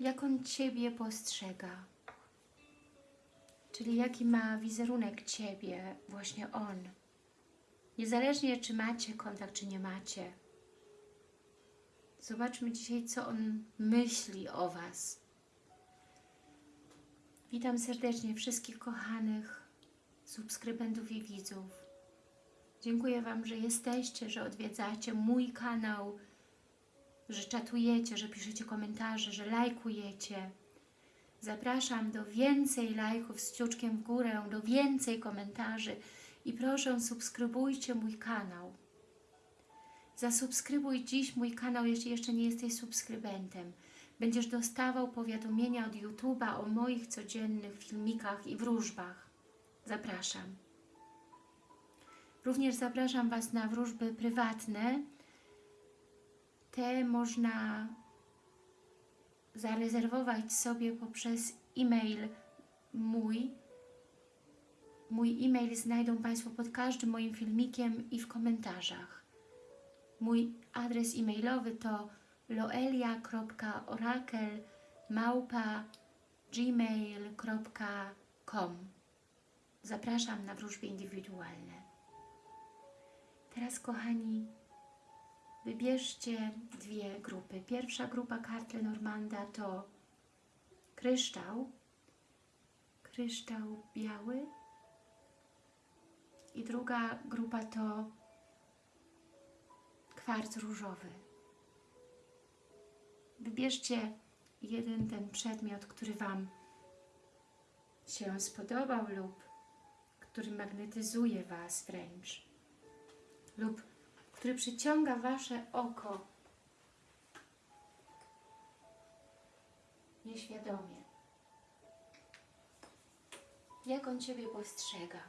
jak on Ciebie postrzega. Czyli jaki ma wizerunek Ciebie, właśnie on. Niezależnie czy macie kontakt, czy nie macie. Zobaczmy dzisiaj, co on myśli o Was. Witam serdecznie wszystkich kochanych subskrybentów i widzów. Dziękuję Wam, że jesteście, że odwiedzacie mój kanał, że czatujecie, że piszecie komentarze, że lajkujecie. Zapraszam do więcej lajków z kciuczkiem w górę, do więcej komentarzy i proszę subskrybujcie mój kanał. Zasubskrybuj dziś mój kanał, jeśli jeszcze nie jesteś subskrybentem. Będziesz dostawał powiadomienia od YouTube'a o moich codziennych filmikach i wróżbach. Zapraszam. Również zapraszam Was na wróżby prywatne. Te można zarezerwować sobie poprzez e-mail mój. Mój e-mail znajdą Państwo pod każdym moim filmikiem i w komentarzach. Mój adres e-mailowy to loelia.orakel.gmail.com Zapraszam na wróżby indywidualne. Teraz, kochani, wybierzcie dwie grupy. Pierwsza grupa kart Lenormanda to kryształ, kryształ biały i druga grupa to kwarc różowy. Wybierzcie jeden ten przedmiot, który Wam się spodobał lub który magnetyzuje Was wręcz lub który przyciąga Wasze oko nieświadomie. Jak on Ciebie postrzega?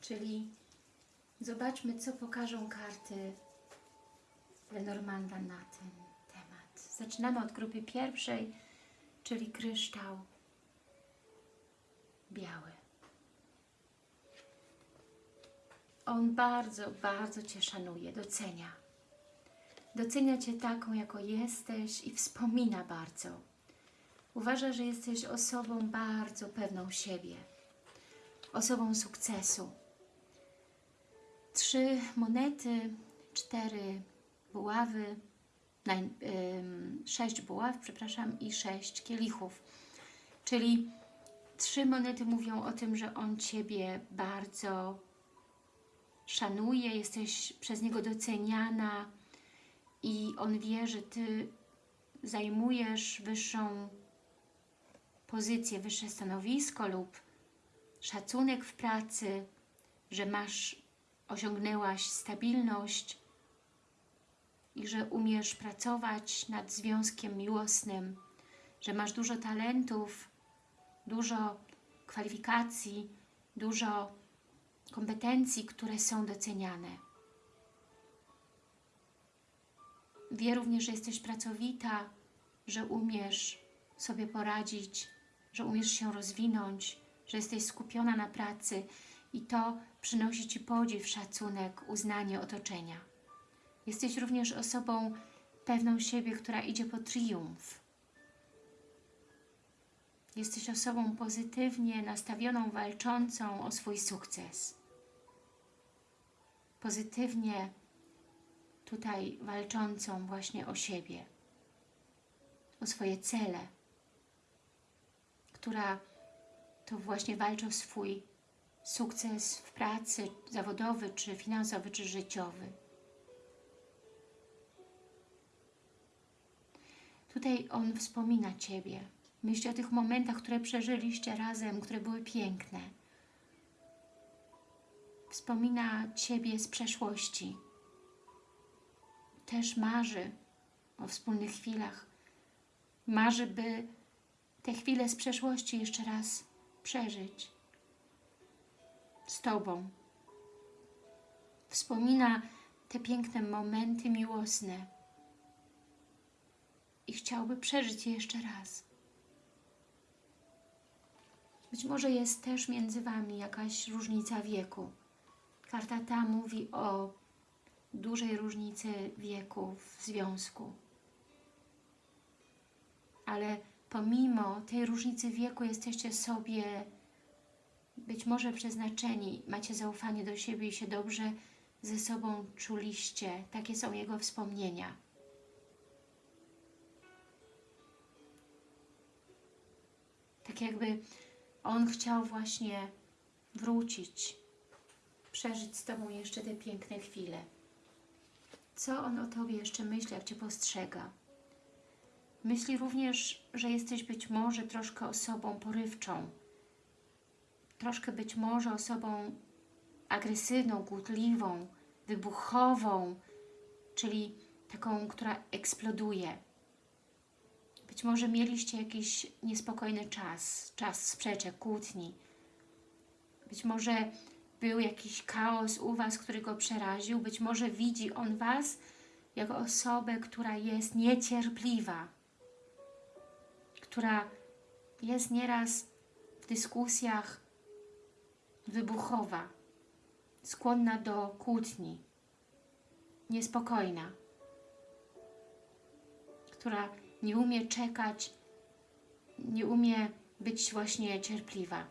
Czyli zobaczmy, co pokażą karty Lenormanda na ten temat. Zaczynamy od grupy pierwszej, czyli kryształ biały. On bardzo, bardzo Cię szanuje, docenia. Docenia Cię taką, jako jesteś i wspomina bardzo. Uważa, że jesteś osobą bardzo pewną siebie, osobą sukcesu. Trzy monety, cztery buławy, naj, sześć buław, przepraszam, i sześć kielichów. Czyli trzy monety mówią o tym, że on Ciebie bardzo szanuje, jesteś przez niego doceniana i on wie, że Ty zajmujesz wyższą pozycję, wyższe stanowisko lub szacunek w pracy, że masz, osiągnęłaś stabilność i że umiesz pracować nad związkiem miłosnym, że masz dużo talentów, dużo kwalifikacji, dużo kompetencji, które są doceniane. Wie również, że jesteś pracowita, że umiesz sobie poradzić, że umiesz się rozwinąć, że jesteś skupiona na pracy i to przynosi Ci podziw, szacunek, uznanie otoczenia. Jesteś również osobą pewną siebie, która idzie po triumf. Jesteś osobą pozytywnie nastawioną, walczącą o swój sukces pozytywnie tutaj walczącą właśnie o siebie, o swoje cele, która to właśnie walczy o swój sukces w pracy zawodowy, czy finansowy, czy życiowy. Tutaj on wspomina Ciebie. Myśli o tych momentach, które przeżyliście razem, które były piękne wspomina Ciebie z przeszłości. Też marzy o wspólnych chwilach. Marzy, by te chwile z przeszłości jeszcze raz przeżyć z Tobą. Wspomina te piękne momenty miłosne i chciałby przeżyć je jeszcze raz. Być może jest też między Wami jakaś różnica wieku. Karta ta mówi o dużej różnicy wieku w związku. ale pomimo tej różnicy wieku jesteście sobie być może przeznaczeni, macie zaufanie do siebie i się dobrze ze sobą czuliście. Takie są jego wspomnienia. Tak jakby on chciał właśnie wrócić, przeżyć z Tobą jeszcze te piękne chwile. Co on o Tobie jeszcze myśli, jak Cię postrzega? Myśli również, że jesteś być może troszkę osobą porywczą, troszkę być może osobą agresywną, głuchliwą, wybuchową, czyli taką, która eksploduje. Być może mieliście jakiś niespokojny czas, czas sprzeczek, kłótni. Być może był jakiś chaos u Was, który go przeraził. Być może widzi on Was jako osobę, która jest niecierpliwa, która jest nieraz w dyskusjach wybuchowa, skłonna do kłótni, niespokojna, która nie umie czekać, nie umie być właśnie cierpliwa,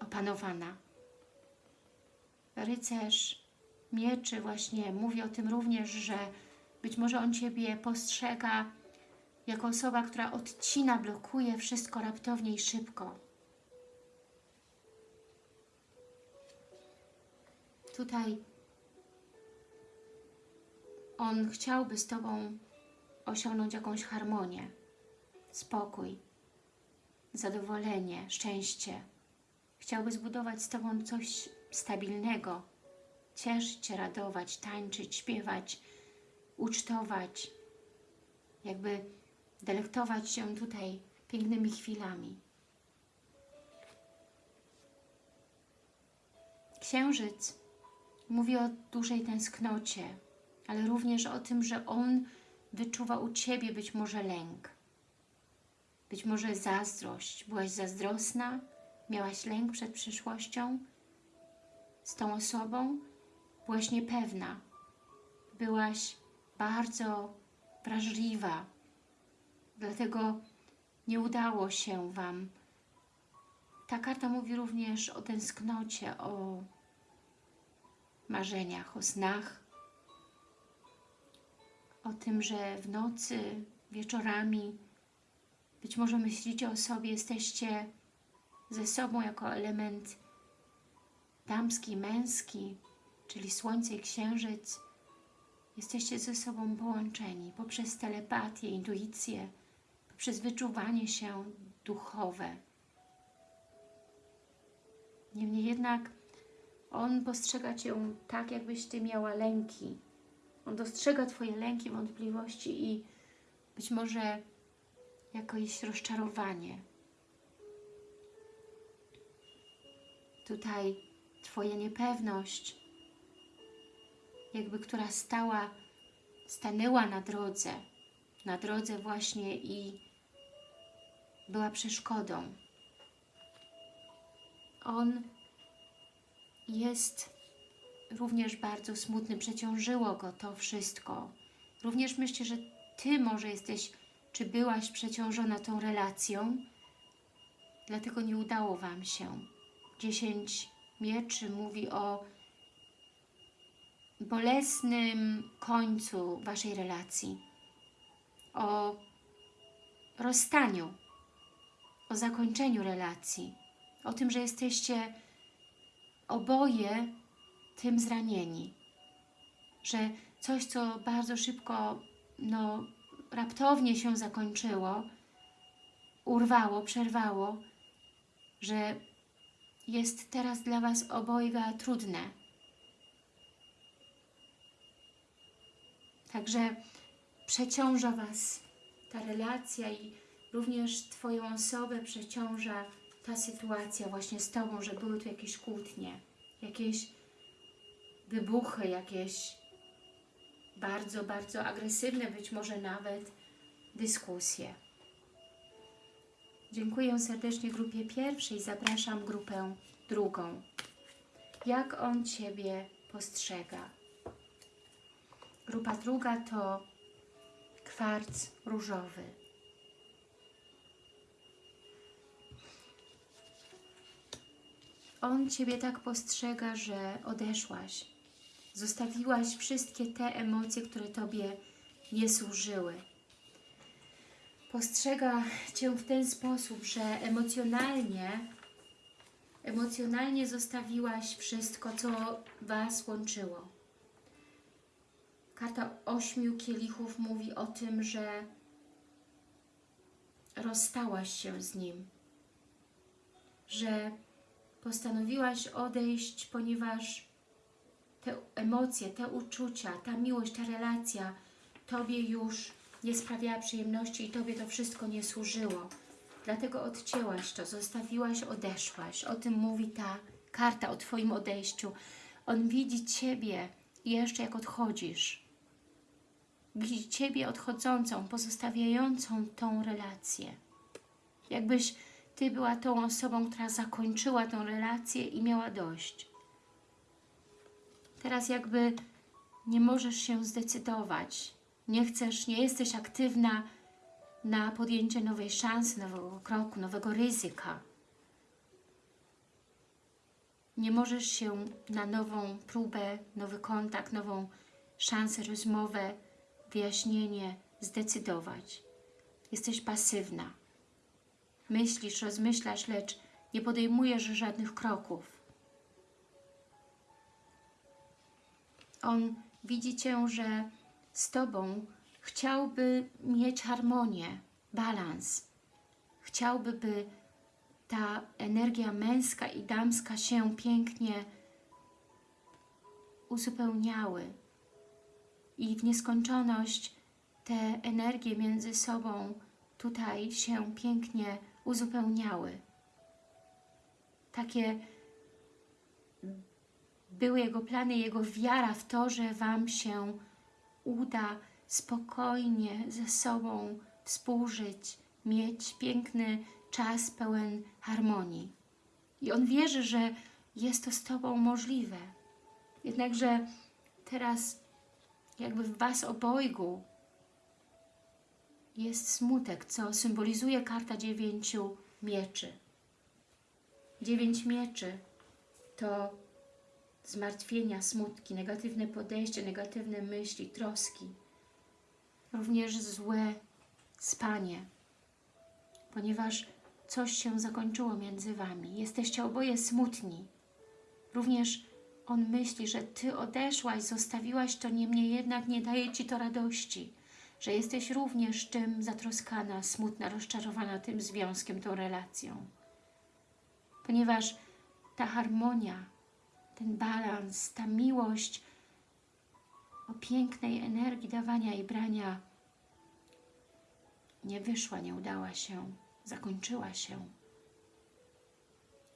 opanowana. Rycerz mieczy właśnie mówi o tym również, że być może on Ciebie postrzega jako osoba, która odcina, blokuje wszystko raptownie i szybko. Tutaj on chciałby z Tobą osiągnąć jakąś harmonię, spokój, zadowolenie, szczęście. Chciałby zbudować z Tobą coś stabilnego, cieszyć się, radować, tańczyć, śpiewać, ucztować, jakby delektować się tutaj pięknymi chwilami. Księżyc mówi o dużej tęsknocie, ale również o tym, że on wyczuwa u Ciebie być może lęk, być może zazdrość. Byłaś zazdrosna, miałaś lęk przed przyszłością z tą osobą, byłaś niepewna, byłaś bardzo wrażliwa, dlatego nie udało się Wam. Ta karta mówi również o tęsknocie, o marzeniach, o snach, o tym, że w nocy, wieczorami być może myślicie o sobie, jesteście ze sobą jako element damski, męski, czyli słońce i księżyc. Jesteście ze sobą połączeni poprzez telepatię, intuicję, poprzez wyczuwanie się duchowe. Niemniej jednak on postrzega Cię tak, jakbyś Ty miała lęki. On dostrzega Twoje lęki, wątpliwości i być może jakieś rozczarowanie. Tutaj Twoja niepewność, jakby która stała, stanęła na drodze, na drodze właśnie i była przeszkodą. On jest również bardzo smutny, przeciążyło go to wszystko. Również myślę, że Ty może jesteś, czy byłaś przeciążona tą relacją, dlatego nie udało Wam się. Dziesięć mieczy mówi o bolesnym końcu Waszej relacji, o rozstaniu, o zakończeniu relacji, o tym, że jesteście oboje tym zranieni, że coś, co bardzo szybko, no, raptownie się zakończyło, urwało, przerwało, że jest teraz dla Was obojga trudne. Także przeciąża Was ta relacja i również Twoją osobę przeciąża ta sytuacja właśnie z Tobą, że były tu jakieś kłótnie, jakieś wybuchy, jakieś bardzo, bardzo agresywne, być może nawet dyskusje. Dziękuję serdecznie grupie pierwszej, zapraszam grupę drugą. Jak on Ciebie postrzega? Grupa druga to kwarc różowy. On Ciebie tak postrzega, że odeszłaś. Zostawiłaś wszystkie te emocje, które Tobie nie służyły. Postrzega Cię w ten sposób, że emocjonalnie, emocjonalnie zostawiłaś wszystko, co Was łączyło. Karta ośmiu kielichów mówi o tym, że rozstałaś się z nim, że postanowiłaś odejść, ponieważ te emocje, te uczucia, ta miłość, ta relacja Tobie już nie sprawiała przyjemności i Tobie to wszystko nie służyło. Dlatego odcięłaś to, zostawiłaś, odeszłaś. O tym mówi ta karta o Twoim odejściu. On widzi Ciebie jeszcze jak odchodzisz. Widzi Ciebie odchodzącą, pozostawiającą tą relację. Jakbyś Ty była tą osobą, która zakończyła tą relację i miała dość. Teraz jakby nie możesz się zdecydować. Nie chcesz, nie jesteś aktywna na podjęcie nowej szansy, nowego kroku, nowego ryzyka. Nie możesz się na nową próbę, nowy kontakt, nową szansę, rozmowę, wyjaśnienie zdecydować. Jesteś pasywna. Myślisz, rozmyślasz, lecz nie podejmujesz żadnych kroków. On widzi Cię, że z Tobą chciałby mieć harmonię, balans. Chciałby, by ta energia męska i damska się pięknie uzupełniały i w nieskończoność te energie między sobą tutaj się pięknie uzupełniały. Takie były Jego plany, Jego wiara w to, że Wam się uda spokojnie ze sobą współżyć, mieć piękny czas pełen harmonii. I On wierzy, że jest to z Tobą możliwe. Jednakże teraz jakby w Was obojgu jest smutek, co symbolizuje karta dziewięciu mieczy. Dziewięć mieczy to zmartwienia, smutki, negatywne podejście, negatywne myśli, troski. Również złe spanie, ponieważ coś się zakończyło między Wami. Jesteście oboje smutni. Również on myśli, że Ty odeszłaś, zostawiłaś to, niemniej jednak nie daje Ci to radości, że jesteś również tym zatroskana, smutna, rozczarowana tym związkiem, tą relacją. Ponieważ ta harmonia, ten balans, ta miłość o pięknej energii dawania i brania nie wyszła, nie udała się, zakończyła się.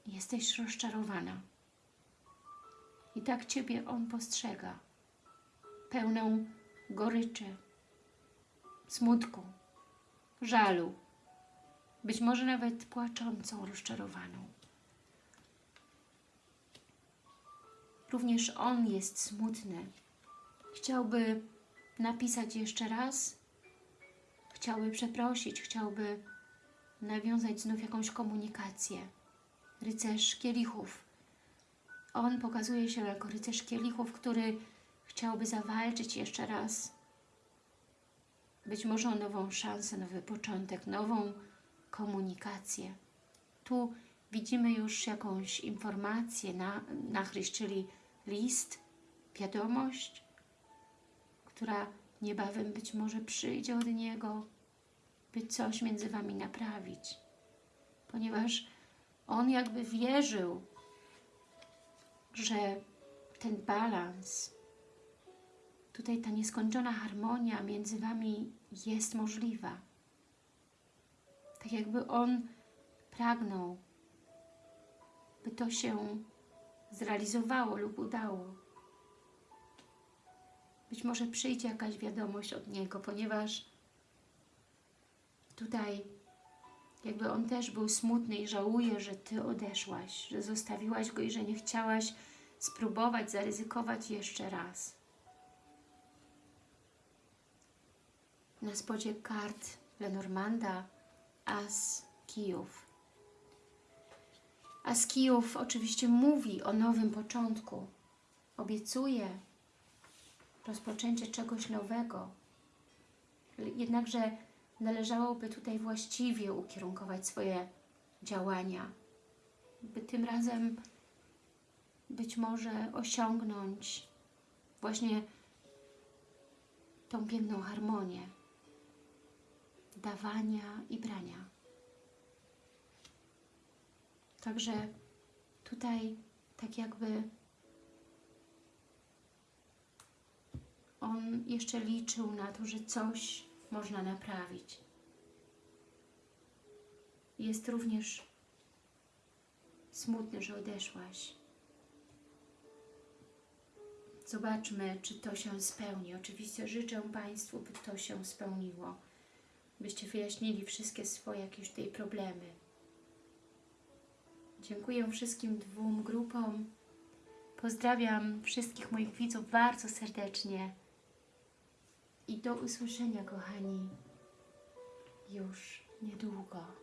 Jesteś rozczarowana. I tak Ciebie On postrzega, pełną goryczy, smutku, żalu, być może nawet płaczącą, rozczarowaną. Również On jest smutny. Chciałby napisać jeszcze raz, chciałby przeprosić, chciałby nawiązać znów jakąś komunikację. Rycerz kielichów. On pokazuje się jako rycerz kielichów, który chciałby zawalczyć jeszcze raz. Być może o nową szansę, nowy początek, nową komunikację. Tu widzimy już jakąś informację, na, nachryś, czyli list, wiadomość, która niebawem być może przyjdzie od Niego, by coś między Wami naprawić. Ponieważ On jakby wierzył, że ten balans, tutaj ta nieskończona harmonia między Wami jest możliwa. Tak jakby On pragnął, by to się zrealizowało lub udało. Być może przyjdzie jakaś wiadomość od Niego, ponieważ tutaj jakby On też był smutny i żałuje, że Ty odeszłaś, że zostawiłaś Go i że nie chciałaś spróbować, zaryzykować jeszcze raz. Na spodzie kart Lenormanda As Kijów. A z Kijów oczywiście mówi o nowym początku. Obiecuje rozpoczęcie czegoś nowego. Jednakże należałoby tutaj właściwie ukierunkować swoje działania, by tym razem być może osiągnąć właśnie tą piękną harmonię dawania i brania. Także tutaj tak jakby on jeszcze liczył na to, że coś można naprawić. Jest również smutny, że odeszłaś. Zobaczmy, czy to się spełni. Oczywiście życzę Państwu, by to się spełniło. Byście wyjaśnili wszystkie swoje jakieś tutaj problemy. Dziękuję wszystkim dwóm grupom. Pozdrawiam wszystkich moich widzów bardzo serdecznie. I do usłyszenia, kochani, już niedługo.